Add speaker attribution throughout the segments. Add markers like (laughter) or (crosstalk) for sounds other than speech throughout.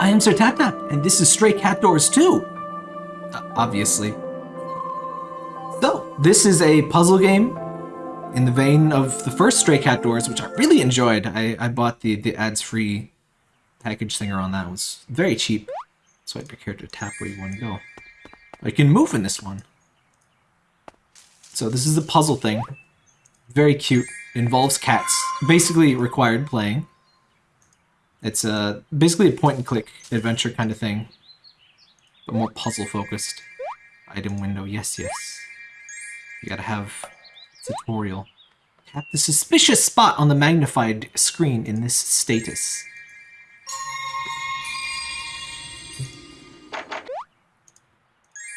Speaker 1: I am Sir Tap Tap, and this is Stray Cat Doors 2. Uh, obviously. So, this is a puzzle game in the vein of the first Stray Cat Doors, which I really enjoyed. I, I bought the, the ads-free package thinger on that. It was very cheap. Swipe your character, tap where you want to go. I can move in this one. So this is a puzzle thing. Very cute. Involves cats. Basically required playing. It's a basically a point and click adventure kind of thing, but more puzzle focused. Item window, yes, yes. You gotta have tutorial. Tap the suspicious spot on the magnified screen in this status.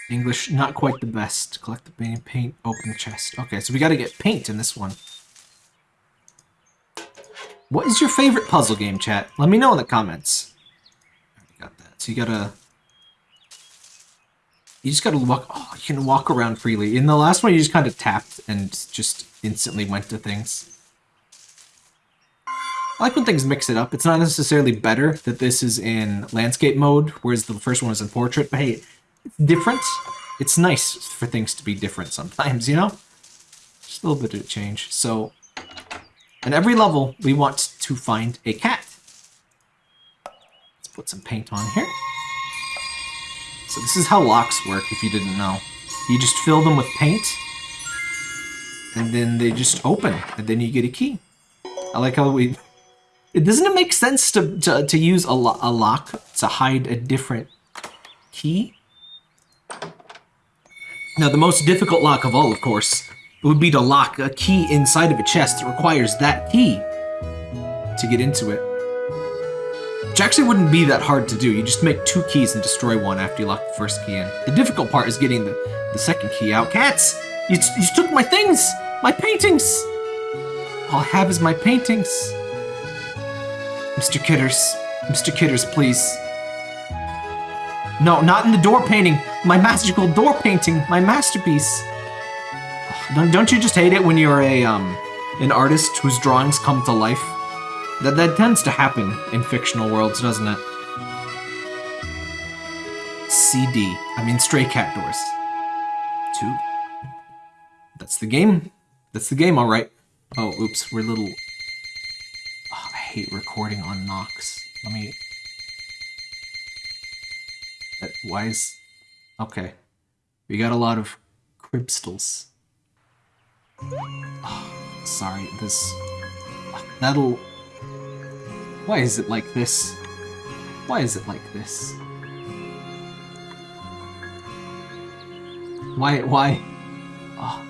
Speaker 1: English, not quite the best. Collect the paint, open the chest. Okay, so we gotta get paint in this one. What is your favorite puzzle game, chat? Let me know in the comments. Got that. So you gotta... You just gotta walk... Oh, you can walk around freely. In the last one, you just kind of tapped and just instantly went to things. I like when things mix it up. It's not necessarily better that this is in landscape mode, whereas the first one was in portrait, but hey, it's different. It's nice for things to be different sometimes, you know? Just a little bit of change. So, in every level, we want to find a cat. Let's put some paint on here. So this is how locks work, if you didn't know. You just fill them with paint, and then they just open, and then you get a key. I like how we... It doesn't it make sense to, to, to use a, lo a lock to hide a different key? Now, the most difficult lock of all, of course, would be to lock a key inside of a chest that requires that key to get into it. Which actually wouldn't be that hard to do. You just make two keys and destroy one after you lock the first key in. The difficult part is getting the, the second key out. Cats! You, you took my things! My paintings! All I have is my paintings. Mr. Kidders. Mr. Kidders, please. No, not in the door painting. My magical door painting. My masterpiece. Don't, you just hate it when you're a um an artist whose drawings come to life? That that tends to happen in fictional worlds, doesn't it? CD. I mean Stray Cat Doors. Two. That's the game. That's the game, alright. Oh, oops, we're little... Oh, I hate recording on Nox. Let me why is... Okay. We got a lot of crystals. Oh, sorry, this... That'll... Why is it like this? Why is it like this? Why, why... Oh,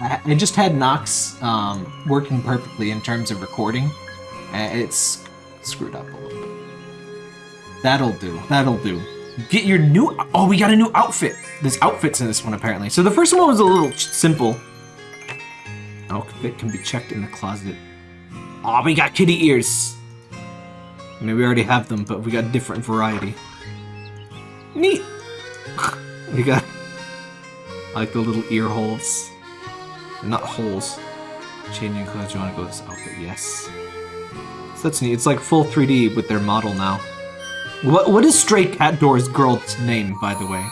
Speaker 1: I, I just had Nox um, working perfectly in terms of recording. It's screwed up a little bit. That'll do. That'll do. Get your new... Oh, we got a new outfit. There's outfits in this one, apparently. So the first one was a little simple. Oh, it can be checked in the closet. Oh, we got kitty ears. I mean, we already have them, but we got a different variety. Neat. (laughs) we got... I like the little ear holes. They're not holes. Changing clothes, you want to go with this outfit? Yes. So that's neat. It's like full 3D with their model now. What what is Stray Cat Door's girl's name, by the way?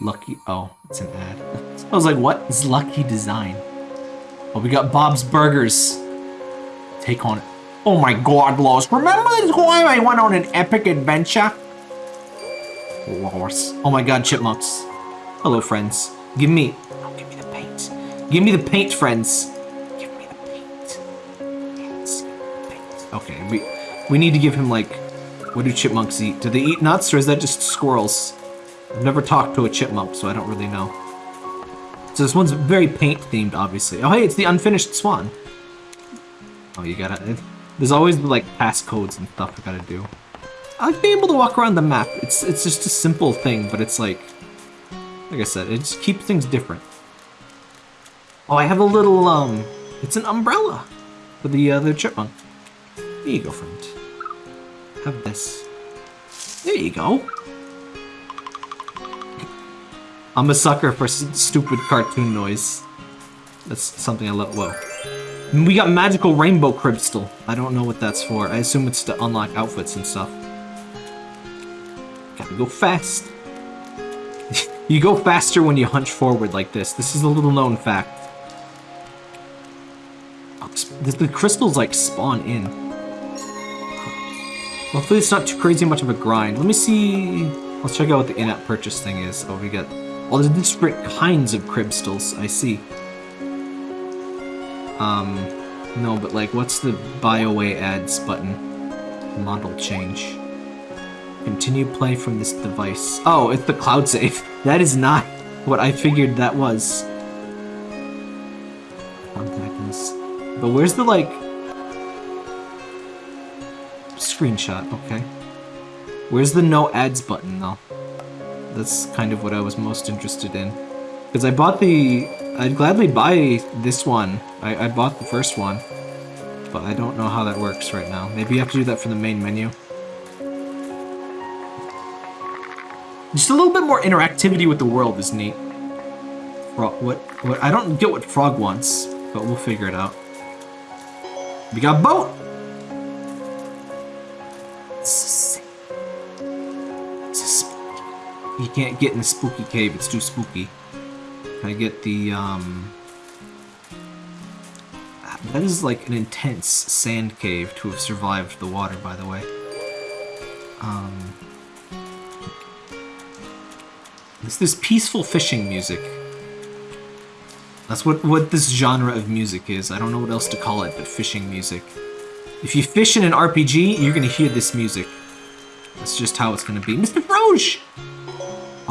Speaker 1: Lucky. Oh, it's an ad. (laughs) I was like, what is Lucky Design? Oh, we got Bob's Burgers. Take on it. Oh my god, Lois. Remember the time I went on an epic adventure? Lois. Oh my god, chipmunks. Hello, friends. Give me... Give me the paint. Give me the paint, friends. Give me the paint. Paint. Okay, we, we need to give him, like, what do chipmunks eat? Do they eat nuts or is that just squirrels? I've never talked to a chipmunk, so I don't really know. So this one's very paint themed, obviously. Oh, hey, it's the unfinished swan. Oh, you gotta... There's always, like, passcodes and stuff I gotta do. I like being able to walk around the map. It's it's just a simple thing, but it's like... Like I said, it just keeps things different. Oh, I have a little, um... It's an umbrella for the other uh, chipmunk. Here you go, friend have this. There you go. I'm a sucker for stupid cartoon noise. That's something I love. Whoa. We got magical rainbow crystal. I don't know what that's for. I assume it's to unlock outfits and stuff. Gotta go fast. (laughs) you go faster when you hunch forward like this. This is a little known fact. Oh, the crystals like spawn in. Hopefully it's not too crazy much of a grind. Let me see... Let's check out what the in-app purchase thing is. Oh, we got all the different kinds of crystals. I see. Um, no, but like, what's the BioWay ads button? Model change. Continue play from this device. Oh, it's the cloud save. (laughs) That is not what I figured that was. But where's the, like... Screenshot, okay. Where's the no ads button, though? That's kind of what I was most interested in. Because I bought the... I'd gladly buy this one. I, I bought the first one. But I don't know how that works right now. Maybe you have to do that from the main menu. Just a little bit more interactivity with the world is neat. Frog, what, what? I don't get what Frog wants, but we'll figure it out. We got boat! You can't get in the spooky cave, it's too spooky. Can I get the, um... That is like an intense sand cave to have survived the water, by the way. Um... It's this peaceful fishing music. That's what, what this genre of music is. I don't know what else to call it but fishing music. If you fish in an RPG, you're gonna hear this music. That's just how it's gonna be. Mr. Froge!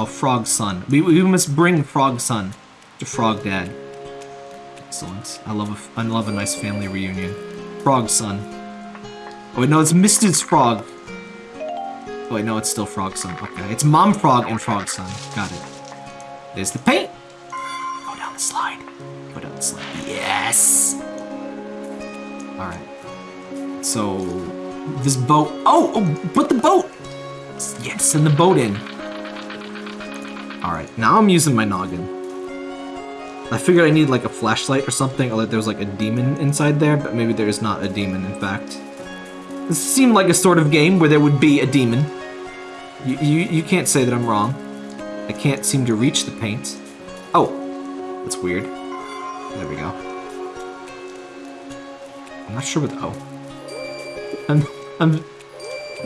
Speaker 1: Frog Son. We, we must bring Frog Son to Frog Dad. Excellent. I love a, I love a nice family reunion. Frog Son. Oh wait, no, it's Mrs. Frog. Oh wait, no, it's still Frog Son. Okay, it's Mom Frog and Frog Son. Got it. There's the paint. Go down the slide. Go down the slide. Yes! Alright. So, this boat... Oh, oh, put the boat! Yes, send the boat in. Alright, now I'm using my noggin. I figured I need like a flashlight or something, or that there was like a demon inside there, but maybe there is not a demon in fact. This seemed like a sort of game where there would be a demon. You, you, you can't say that I'm wrong. I can't seem to reach the paint. Oh, that's weird. There we go. I'm not sure what the, oh. I'm, I'm,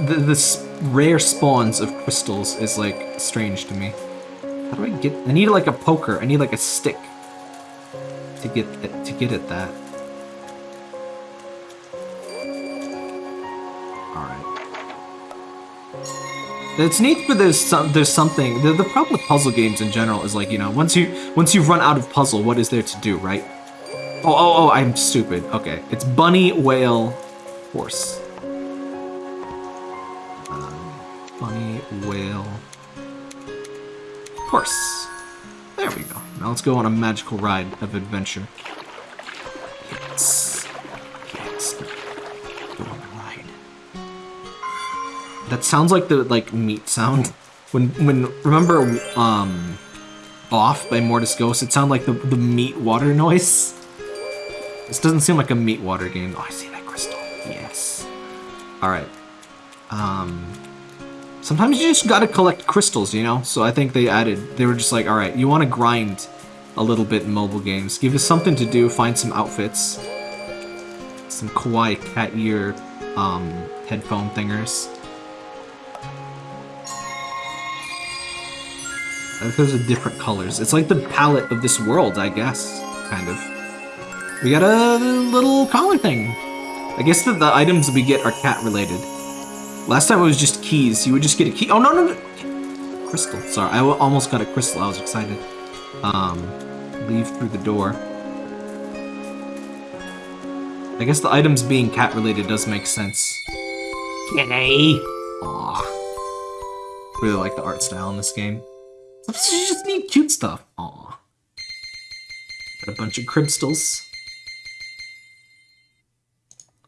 Speaker 1: the, this rare spawns of crystals is like strange to me. How do I get... I need like a poker. I need like a stick to get to get at that. Alright. It's neat but there's some, there's something. The, the problem with puzzle games in general is like, you know, once you once you've run out of puzzle, what is there to do, right? Oh, oh, oh, I'm stupid. Okay. It's bunny, whale, horse. Um, bunny, whale, course. There we go. Now let's go on a magical ride of adventure. Yes. Yes. Go on a ride. That sounds like the like meat sound. When when remember um off by Mortis Ghost, it sounded like the, the meat water noise. This doesn't seem like a meat water game. Oh, I see that crystal. Yes. Alright. Um Sometimes you just gotta collect crystals, you know? So I think they added, they were just like, alright, you wanna grind a little bit in mobile games. Give us something to do, find some outfits. Some kawaii cat ear um, headphone thingers. those are different colors. It's like the palette of this world, I guess, kind of. We got a little collar thing. I guess that the items we get are cat related. Last time it was just keys. You would just get a key. Oh, no, no, no. Crystal. Sorry, I almost got a crystal. I was excited. Um, leave through the door. I guess the items being cat-related does make sense. Yay! Aw. Really like the art style in this game. You just need cute stuff. Aw. Got a bunch of crystals.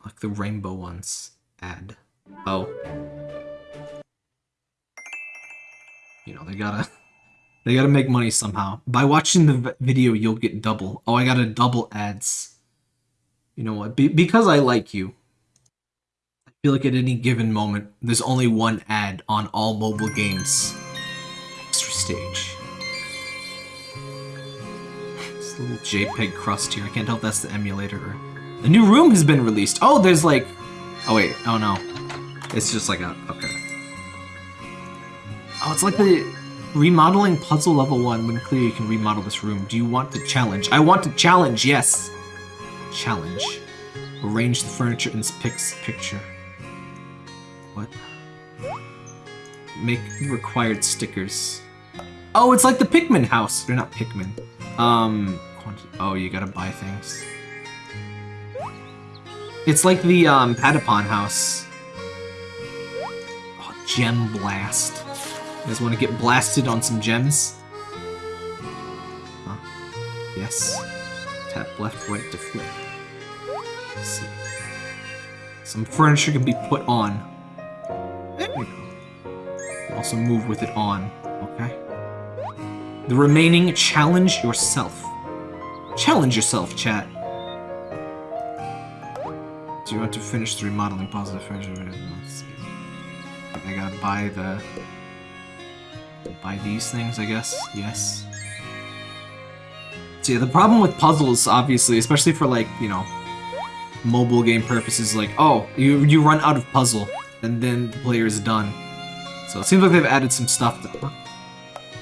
Speaker 1: Like the rainbow ones. Add. Oh. You know, they gotta... (laughs) They gotta make money somehow. By watching the video, you'll get double. Oh, I got a double ads. You know what? Be because I like you. I feel like at any given moment, there's only one ad on all mobile games. Extra stage. This little JPEG crust here. I can't tell if that's the emulator or... The new room has been released. Oh, there's like... Oh, wait. Oh, no. It's just like a... Okay. Oh, it's like the remodeling puzzle level 1. When clear, you can remodel this room. Do you want to challenge? I want to challenge, yes! Challenge. Arrange the furniture in this picture. What? Make required stickers. Oh, it's like the Pikmin house. They're not Pikmin. Um, oh, you gotta buy things. It's like the um, Patapon house. Gem blast. You guys want to get blasted on some gems? Huh. Yes. Tap left, right to flip. Let's see. Some furniture can be put on. There we go. Also move with it on, okay? The remaining, challenge yourself. Challenge yourself, chat. Do you want to finish the remodeling positive furniture? I gotta buy the... Buy these things, I guess? Yes. See, the problem with puzzles, obviously, especially for like, you know, mobile game purposes, like, oh, you, you run out of puzzle and then the player is done. So it seems like they've added some stuff to,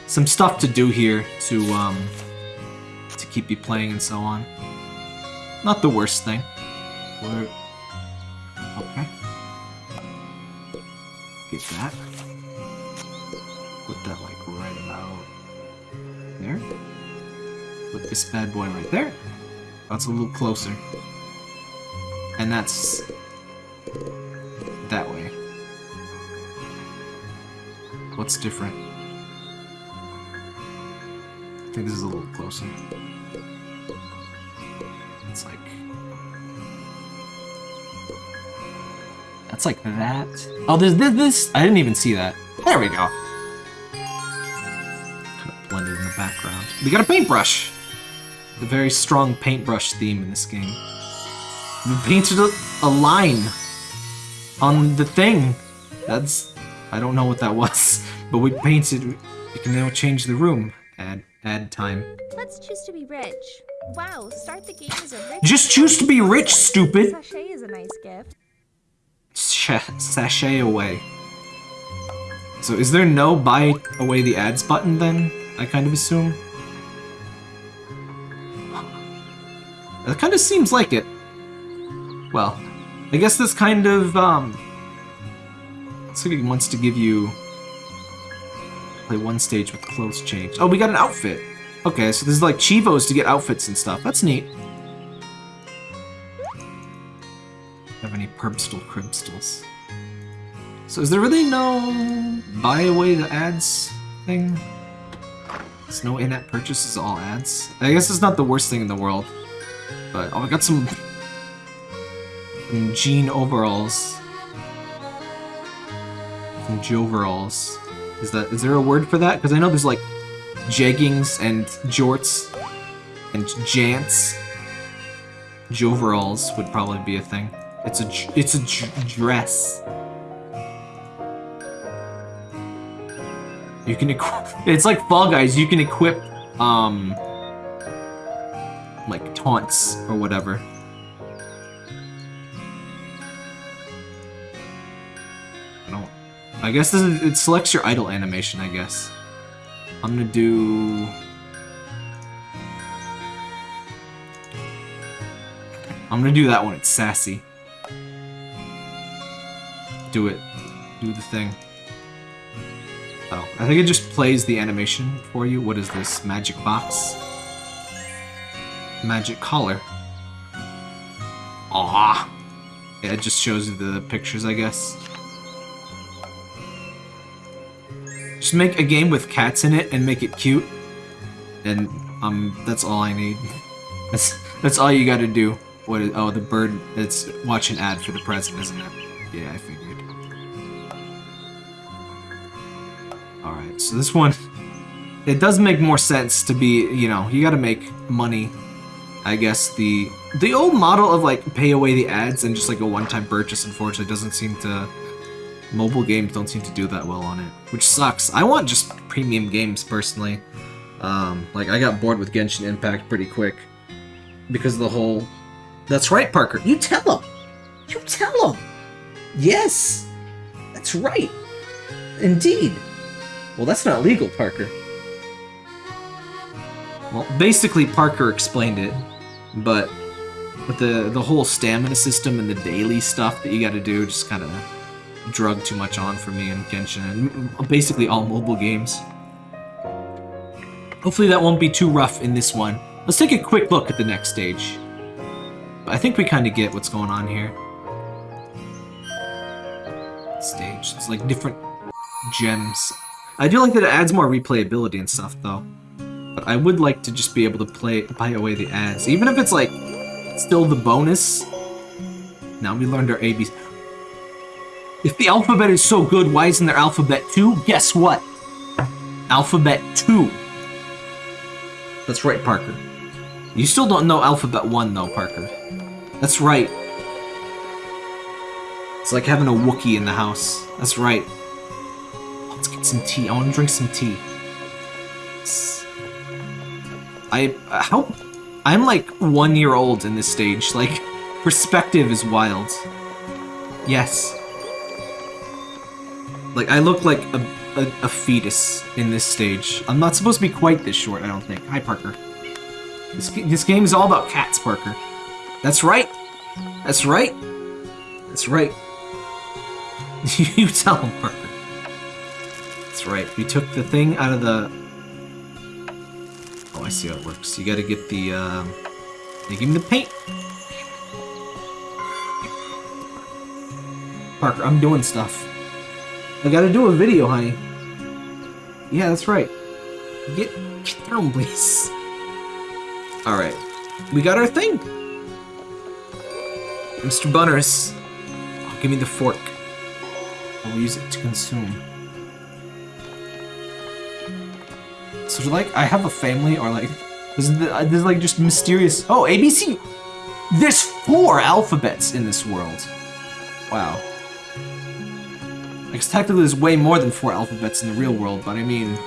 Speaker 1: some stuff to do here to um to keep you playing and so on. Not the worst thing. We're, That. Put that like right about there. Put this bad boy right there. That's a little closer. And that's that way. What's different? I think this is a little closer. That's like that. Oh, there's this, this. I didn't even see that. There we go. Kind of blended in the background. We got a paintbrush. The very strong paintbrush theme in this game. We painted a, a line on the thing. That's I don't know what that was, (laughs) but we painted. You can now change the room. Add add time.
Speaker 2: Let's choose to be rich. Wow, start the game as a rich.
Speaker 1: Just choose to be rich, stupid.
Speaker 2: Sachet is a nice gift.
Speaker 1: Sachet away. So is there no buy away the ads button then? I kind of assume. That kind of seems like it. Well, I guess this kind of um like he wants to give you... Play one stage with clothes change. Oh, we got an outfit! Okay, so this is like Chivos to get outfits and stuff. That's neat. Have any Perbstal Cribstals? So is there really no buy away the ads thing? There's no in-app purchases, all ads. I guess it's not the worst thing in the world. But, oh, I got some, some jean overalls from Joveralls. Is that is there a word for that? Because I know there's like jeggings and jorts and jants. Joveralls would probably be a thing. It's a it's a dress. You can equip. (laughs) It's like Fall Guys. You can equip um like taunts or whatever. I don't. I guess is, it selects your idle animation, I guess. I'm gonna do... I'm gonna do that one, it's sassy. Do it. Do the thing. Oh, I think it just plays the animation for you. What is this? Magic box? Magic collar. Ah. Yeah, it just shows you the pictures, I guess. Just make a game with cats in it and make it cute. And um, that's all I need. (laughs) That's that's all you gotta do. What is, oh, the bird, it's watch an ad for the present, isn't it? Yeah, I figured. So this one, it does make more sense to be, you know, you gotta make money I guess the the old model of like pay away the ads and just like a one-time purchase unfortunately doesn't seem to mobile games don't seem to do that well on it, which sucks. I want just premium games personally. Um, like I got bored with Genshin Impact pretty quick because of the whole. That's right, Parker. You tell him. You tell him. Yes, that's right. Indeed. Well, that's not legal, Parker. Well, basically, Parker explained it, but with the the whole stamina system and the daily stuff that you got to do, just kind of drug too much on for me in Genshin and mm, basically all mobile games. Hopefully that won't be too rough in this one. Let's take a quick look at the next stage. I think we kind of get what's going on here. Stage. It's like different gems. I do like that it adds more replayability and stuff, though. But I would like to just be able to play buy away the ads, even if it's like still the bonus. Now we learned our ABs. If the alphabet is so good, why isn't there alphabet 2? Guess what? Alphabet 2. That's right, Parker. You still don't know alphabet 1, though, Parker. That's right. It's like having a Wookiee in the house. That's right. Get some tea. I want to drink some tea. I... How... I'm like one year old in this stage. Like, perspective is wild. Yes. Like, I look like a, a, a, fetus in this stage. I'm not supposed to be quite this short, I don't think. Hi, Parker. This, this game is all about cats, Parker. That's right. That's right. That's right. (laughs) you tell him, Parker. That's right. We took the thing out of the... Oh, I see how it works. You gotta get the, um... You give me the paint. Parker, I'm doing stuff. I gotta do a video, honey. Yeah, that's right. Get, get down, please. Alright. We got our thing. Mr. Bunners. Give me the fork. I will use it to consume. So, like, I have a family, or like, this is, this is like just mysterious. Oh, ABC! There's four alphabets in this world. Wow. Because technically there's way more than four alphabets in the real world, but I mean...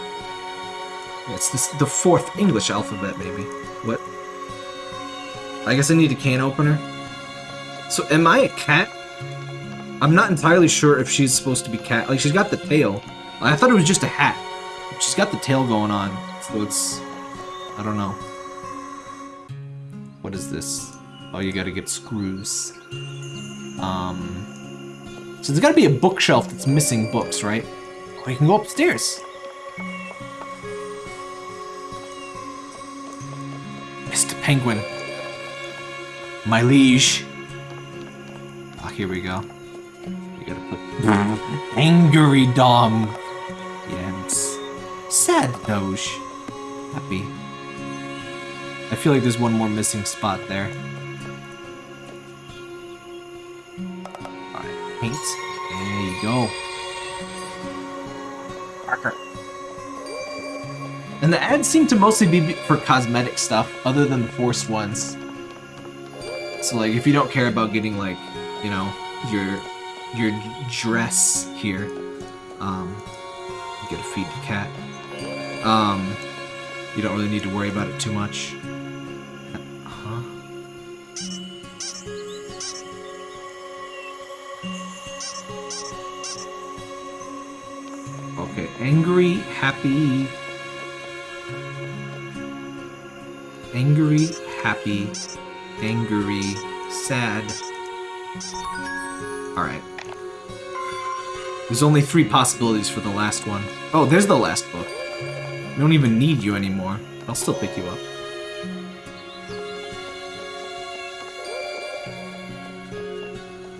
Speaker 1: It's this, the fourth English alphabet, maybe. What? I guess I need a can opener. So, am I a cat? I'm not entirely sure if she's supposed to be cat. Like, she's got the tail. I thought it was just a hat. She's got the tail going on, so it's... I don't know. What is this? Oh, you gotta get screws. Um... So there's gotta be a bookshelf that's missing books, right? Or you can go upstairs. Mr. Penguin. My liege. Oh, here we go. You gotta put... (laughs) Angry Dom. Yes. Sad Doge. Happy. I feel like there's one more missing spot there. Alright, paint. There you go. Parker. And the ads seem to mostly be for cosmetic stuff, other than the forced ones. So like, if you don't care about getting like, you know, your your dress here, um, you get to feed the cat. Um, you don't really need to worry about it too much. Okay, angry, happy. Angry, happy. Angry, sad. Alright. There's only three possibilities for the last one. Oh, there's the last book. We don't even need you anymore. I'll still pick you up.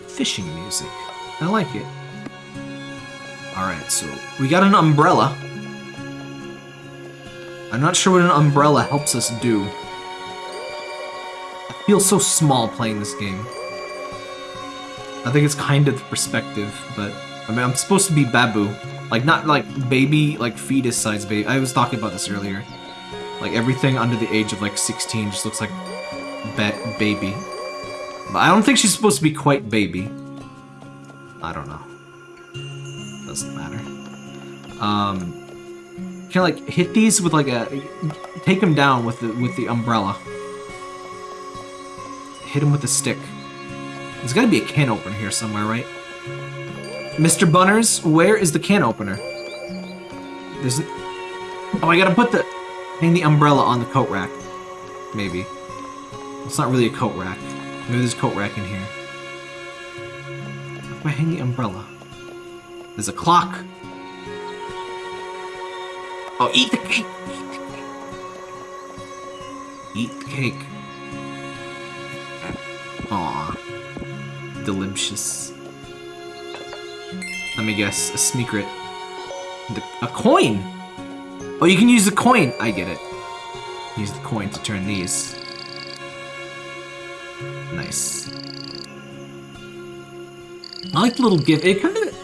Speaker 1: Fishing music. I like it. Alright, so we got an umbrella. I'm not sure what an umbrella helps us do. I feel so small playing this game. I think it's kind of perspective, but I mean, I'm supposed to be Babu. Like, not like baby, like fetus size baby. I was talking about this earlier. Like, everything under the age of like 16 just looks like ba baby. But I don't think she's supposed to be quite baby. I don't know. Doesn't matter. Um, can I, like hit these with like a take them down with the with the umbrella. Hit them with a stick. There's got to be a can opener here somewhere, right? Mr. Bunners, where is the can opener? There's. Oh, I gotta put the hang the umbrella on the coat rack. Maybe. It's not really a coat rack. Maybe there's a coat rack in here. Where hang the umbrella? There's a clock. Oh, eat the cake! Eat the cake. Aw. Delicious. Let me guess, a secret. The, a coin! Oh, you can use the coin! I get it. Use the coin to turn these. Nice. I like the little gift. It kind of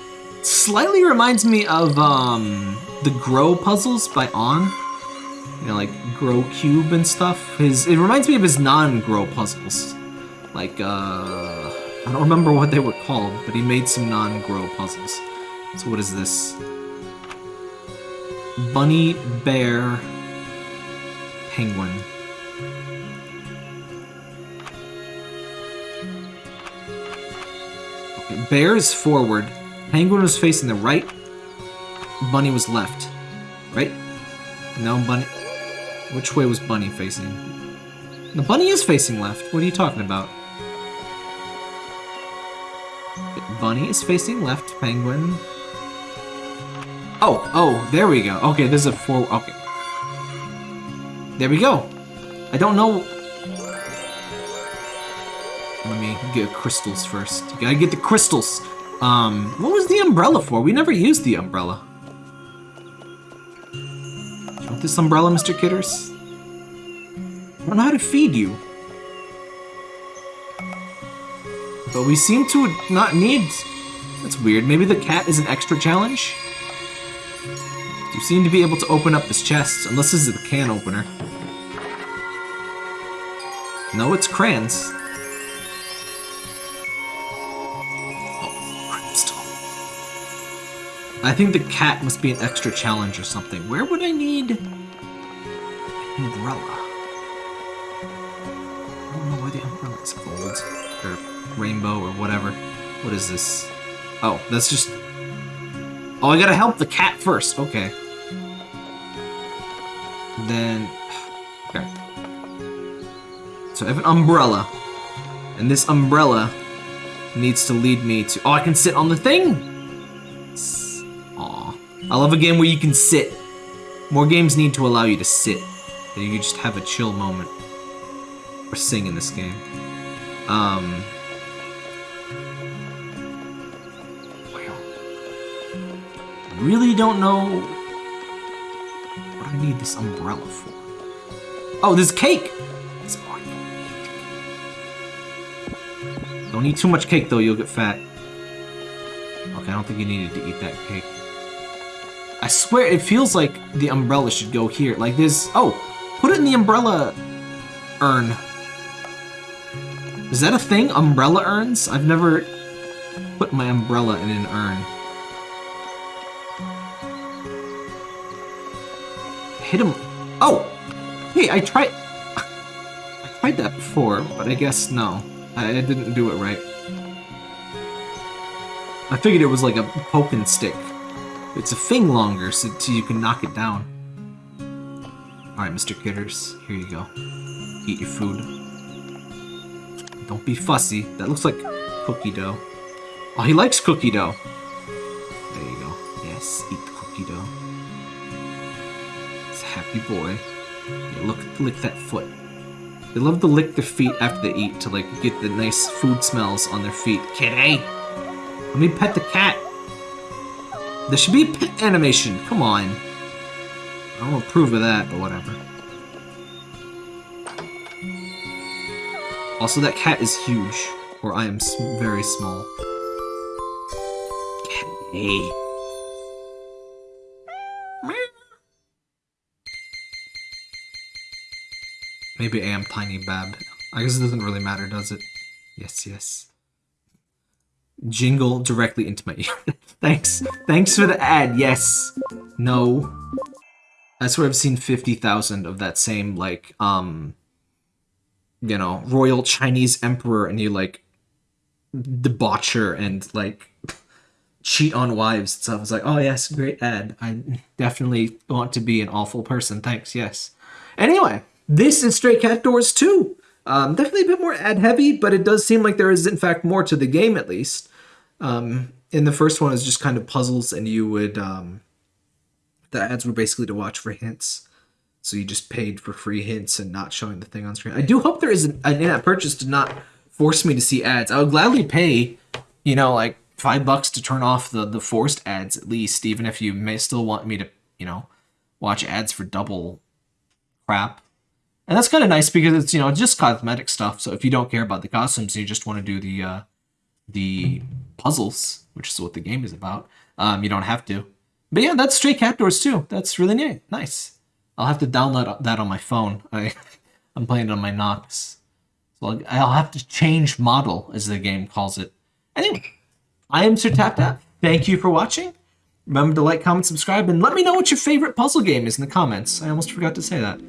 Speaker 1: slightly reminds me of um the Grow puzzles by On. You know, like Grow Cube and stuff. His it reminds me of his non-Grow puzzles. Like uh I don't remember what they were called, but he made some non-Grow puzzles. So what is this? Bunny, bear, penguin. Okay, bear is forward. Penguin was facing the right. Bunny was left. Right? No, bunny. Which way was bunny facing? The bunny is facing left. What are you talking about? Bunny is facing left. Penguin. Oh, oh, there we go. Okay, this is a four. Okay. There we go. I don't know. Let me get crystals first. You gotta get the crystals. Um, what was the umbrella for? We never used the umbrella. Do you want this umbrella, Mr. Kidders? I don't know how to feed you. But we seem to not need... That's weird. Maybe the cat is an extra challenge? You seem to be able to open up this chest, unless this is the can opener. No, it's crayons. Oh, crystal. I think the cat must be an extra challenge or something. Where would I need umbrella? I don't know why the umbrella is gold or rainbow or whatever. What is this? Oh, that's just. Oh, I gotta help the cat first. Okay. Then. (sighs) Okay. So I have an umbrella. And this umbrella needs to lead me to. Oh, I can sit on the thing! Aw. I love a game where you can sit. More games need to allow you to sit. You just have a chill moment. Or sing in this game. Um. I really don't know what I need this umbrella for. Oh, there's cake! Don't eat too much cake though, you'll get fat. Okay, I don't think you needed to eat that cake. I swear it feels like the umbrella should go here. Like this. Oh, put it in the umbrella urn. Is that a thing? Umbrella urns? I've never put my umbrella in an urn. Hit him. Oh! Hey, I tried. I tried that before, but I guess no. I, I didn't do it right. I figured it was like a poking stick. It's a thing longer, so, so you can knock it down. Alright, Mr. Kitters, here you go. Eat your food. Don't be fussy. That looks like cookie dough. Oh, he likes cookie dough. Boy. Yeah, look, lick that foot. They love to lick their feet after they eat to like get the nice food smells on their feet. Kitty! Let me pet the cat. There should be a pet animation. Come on. I don't approve of that, but whatever. Also, that cat is huge, or I am very small. Kitty. Maybe I am Tiny Bab. I guess it doesn't really matter, does it? Yes, yes. Jingle directly into my (laughs) ear. Thanks. Thanks for the ad. Yes. No. I swear I've seen 50,000 of that same, like, um, you know, royal Chinese emperor and you, like, debaucher and, like, cheat on wives and stuff. It's like, oh, yes, great ad. I definitely want to be an awful person. Thanks, yes. Anyway, this is Stray Cat Doors 2. Um, definitely a bit more ad heavy, but it does seem like there is, in fact, more to the game at least. Um, in the first one, it was just kind of puzzles, and you would. Um, the ads were basically to watch for hints. So you just paid for free hints and not showing the thing on screen. I do hope there is an, an in-app purchase to not force me to see ads. I would gladly pay, you know, like five bucks to turn off the the forced ads at least, even if you may still want me to, you know, watch ads for double crap. And that's kind of nice because it's you know just cosmetic stuff. So if you don't care about the costumes, you just want to do the uh, the puzzles, which is what the game is about. Um, you don't have to. But yeah, that's Stray Cat Doors too. That's really neat. Nice. I'll have to download that on my phone. (laughs) I, I'm playing it on my Nox. So I'll have to change model, as the game calls it. Anyway, I am Sir Tap Tap. Thank you for watching. Remember to like, comment, subscribe, and let me know what your favorite puzzle game is in the comments. I almost forgot to say that.